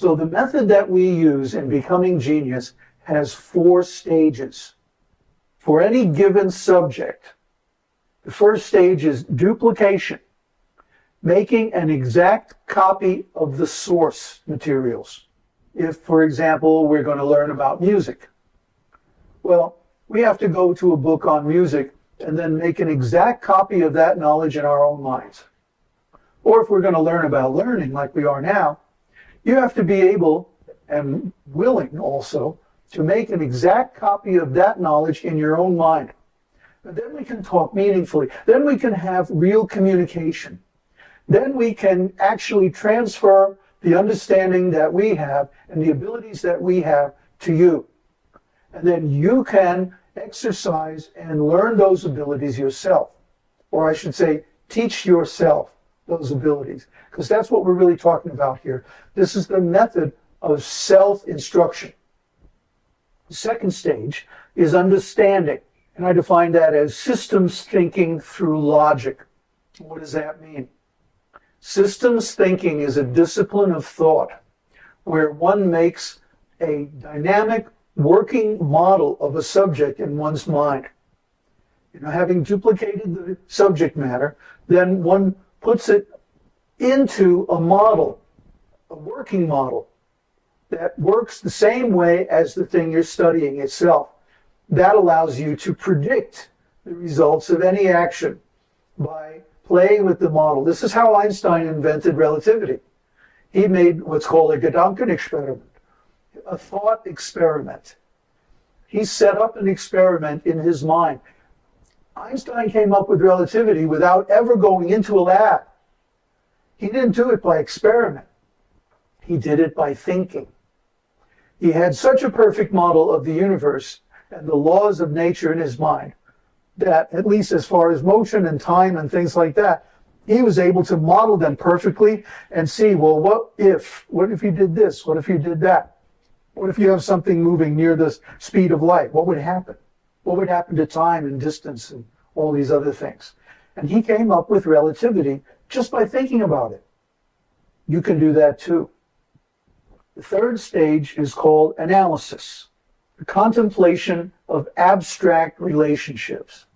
So the method that we use in becoming genius has four stages. For any given subject, the first stage is duplication, making an exact copy of the source materials. If, for example, we're going to learn about music, well, we have to go to a book on music and then make an exact copy of that knowledge in our own minds. Or if we're going to learn about learning like we are now, you have to be able and willing also to make an exact copy of that knowledge in your own mind. And then we can talk meaningfully. Then we can have real communication. Then we can actually transfer the understanding that we have and the abilities that we have to you. And then you can exercise and learn those abilities yourself. Or I should say, teach yourself those abilities. Because that's what we're really talking about here. This is the method of self-instruction. The second stage is understanding. And I define that as systems thinking through logic. What does that mean? Systems thinking is a discipline of thought where one makes a dynamic working model of a subject in one's mind. You know, having duplicated the subject matter, then one puts it into a model, a working model that works the same way as the thing you're studying itself. That allows you to predict the results of any action by playing with the model. This is how Einstein invented relativity. He made what's called a Gedanken experiment a thought experiment. He set up an experiment in his mind. Einstein came up with relativity without ever going into a lab. He didn't do it by experiment. He did it by thinking. He had such a perfect model of the universe and the laws of nature in his mind that, at least as far as motion and time and things like that, he was able to model them perfectly and see, well, what if? What if you did this? What if you did that? What if you have something moving near the speed of light? What would happen? What would happen to time and distance and all these other things? And he came up with relativity just by thinking about it. You can do that too. The third stage is called analysis, the contemplation of abstract relationships.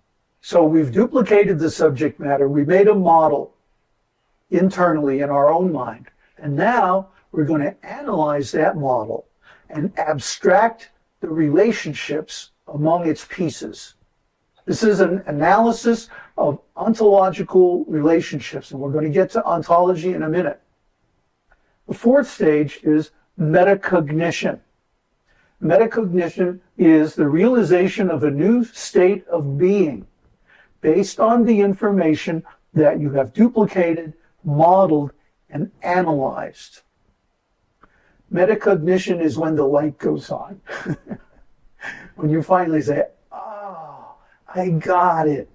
So we've duplicated the subject matter. We made a model internally in our own mind. And now we're going to analyze that model and abstract the relationships among its pieces. This is an analysis of ontological relationships, and we're going to get to ontology in a minute. The fourth stage is metacognition. Metacognition is the realization of a new state of being based on the information that you have duplicated, modeled, and analyzed. Metacognition is when the light goes on. when you finally say, oh, I got it.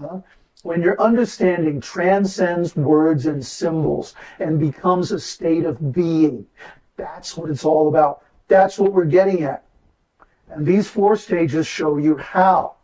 Huh? When your understanding transcends words and symbols and becomes a state of being, that's what it's all about. That's what we're getting at. And these four stages show you how